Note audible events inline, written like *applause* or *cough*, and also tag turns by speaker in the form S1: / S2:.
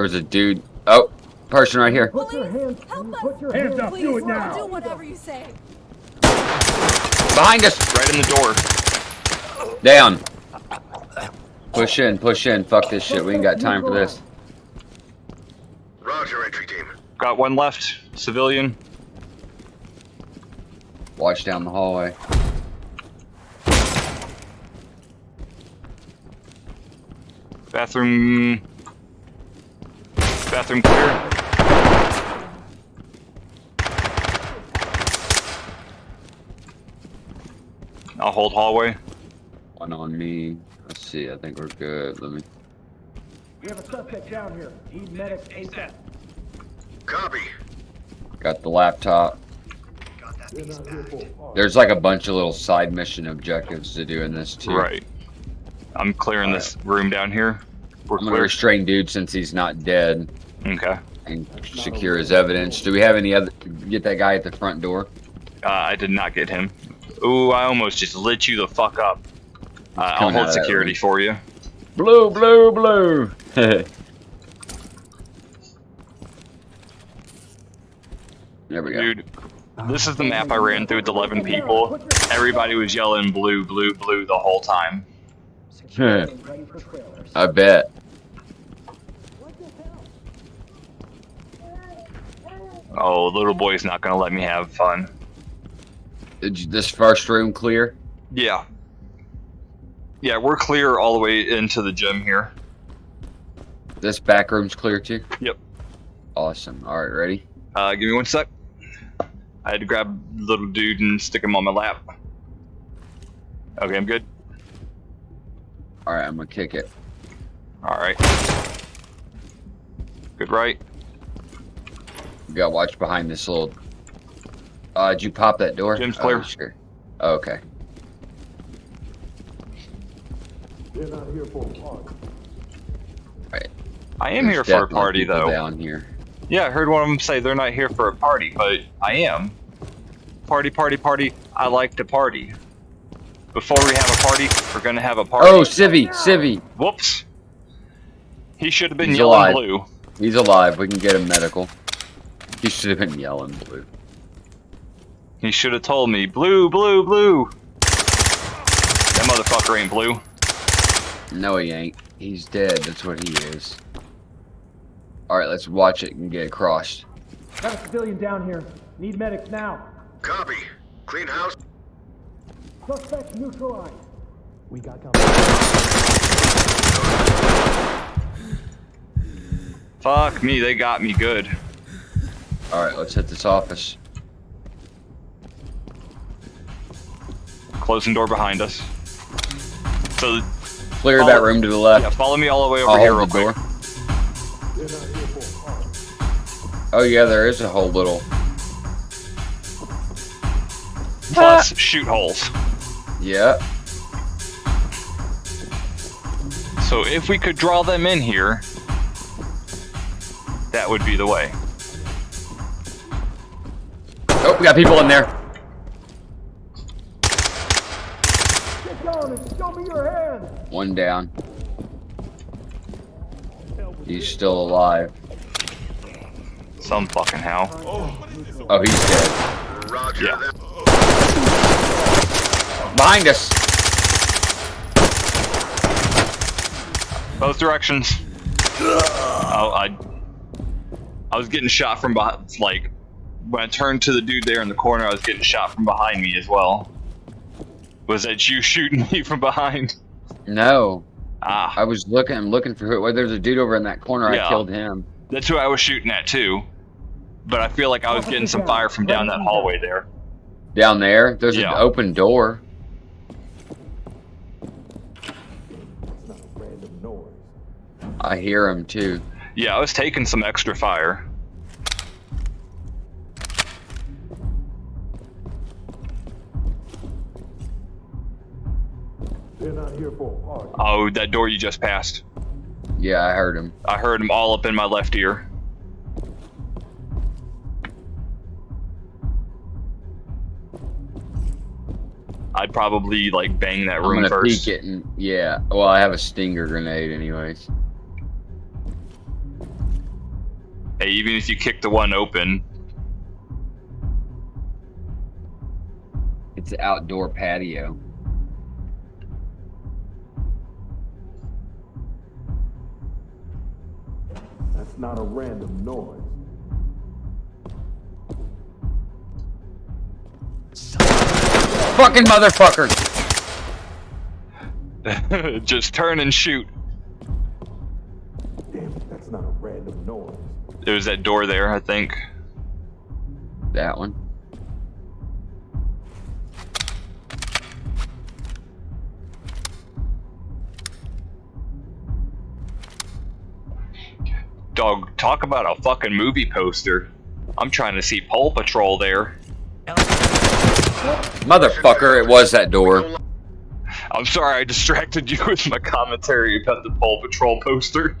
S1: There's a dude. Oh, person right here.
S2: Put your hands,
S3: Help us.
S2: put your
S4: Hands
S2: hands
S4: up,
S3: Please,
S4: do it
S3: we'll
S4: now.
S3: do whatever you say.
S1: Behind us.
S5: Right in the door.
S1: Down. Push in, push in. Fuck this shit. We ain't got time for this.
S6: Roger, entry team.
S5: Got one left. Civilian.
S1: Watch down the hallway.
S5: Bathroom. Bathroom clear. I'll hold hallway.
S1: One on me. Let's see. I think we're good. Let me.
S2: We have a suspect down here. Need medics ASAP.
S6: Copy.
S1: Got the laptop.
S2: We're not here for harm.
S1: There's like a bunch of little side mission objectives to do in this too.
S5: Right. I'm clearing this room down here. We're
S1: I'm gonna restrain dude since he's not dead
S5: Okay.
S1: and secure his evidence. Do we have any other? Get that guy at the front door.
S5: Uh, I did not get him. Ooh, I almost just lit you the fuck up. Uh, I'll
S1: Coming
S5: hold security for you.
S1: Blue, blue, blue. *laughs* there we go.
S5: Dude, this is the map I ran through with 11 people. Everybody was yelling blue, blue, blue the whole time.
S2: Security ready for trailers.
S1: I bet.
S5: Oh, little boy's not gonna let me have fun.
S1: Did you, this first room clear?
S5: Yeah. Yeah, we're clear all the way into the gym here.
S1: This back room's clear too?
S5: Yep.
S1: Awesome. All right, ready?
S5: Uh, give me one sec. I had to grab little dude and stick him on my lap. Okay, I'm good.
S1: All right, I'm gonna kick it.
S5: All right. Good right.
S1: You gotta watch behind this little. Uh, did you pop that door?
S5: Gym's
S1: Oh,
S5: clear.
S1: sure. Okay.
S2: We're not here for harm.
S5: I am
S1: There's
S5: here for a
S1: definitely
S5: party
S1: people
S5: though.
S1: Down here.
S5: Yeah, I heard one of them say they're not here for a party, but I am. Party, party, party. I like to party. Before we have a party, we're gonna have a party.
S1: Oh, Civvy, Civvy.
S5: Whoops. He should have been
S1: He's
S5: yelling
S1: alive.
S5: blue.
S1: He's alive. We can get him medical. He should have been yelling blue.
S5: He should have told me, blue, blue, blue. That motherfucker ain't blue.
S1: No, he ain't. He's dead. That's what he is. All right, let's watch it and get across.
S2: Got a civilian down here. Need medics now.
S6: Copy. Clean house.
S2: Suspect neutralized. We got company.
S5: Fuck me, they got me good.
S1: All right, let's hit this office.
S5: Closing door behind us. So,
S1: Clear
S5: Follow-
S1: that room to the left.
S5: yeah, follow me all the way over
S1: I'll
S5: here
S1: hold
S5: real quick.
S1: door.
S2: We're not here for harm.
S1: Oh yeah, there is a whole little.
S5: Plus, shoot holes.
S1: Yeah.
S5: So if we could draw them in here, that would be the way.
S1: Oh, we got people in there.
S2: Get down and show me your hands.
S1: One down. He's still alive.
S5: Some fucking hell.
S1: Oh, he's dead.
S6: Roger.
S5: Yeah.
S1: Behind us.
S5: Both directions. Oh, I, I was getting shot from behind. Like when I turned to the dude there in the corner, I was getting shot from behind me as well. Was that you *laughs* shooting me from behind?
S1: No,
S5: Ah,
S1: I was looking. I'm looking for who. Well, there's a dude over in that corner.
S5: Yeah.
S1: I killed him.
S5: that's who I was shooting at too. But I feel like I was getting some fire from down that hallway there.
S1: Down there. There's
S5: Yeah.
S1: an open door.
S2: It's not a random noise.
S1: I hear him too.
S5: Yeah, I was taking some extra fire.
S2: We're not here for harm.
S5: Oh, that door you just passed.
S1: Yeah, I heard him.
S5: I heard him all up in my left ear. I'd probably like bang that
S1: I'm
S5: room
S1: gonna
S5: first.
S1: peek it and yeah. Well, I have a stinger grenade, anyways.
S5: Hey, even if you kick the one open,
S1: It's an outdoor patio.
S3: That's not a random noise.
S1: Fucking motherfucker! *laughs*
S5: just turn and shoot.
S3: Damn it, that's not a random noise.
S5: There was that door there, I think.
S1: That one.
S5: Dog, talk about a fucking movie poster. I'm trying to see Paw Patrol there.
S1: Motherfucker, it was that door.
S5: I'm sorry I distracted you with my commentary about the Paw Patrol poster.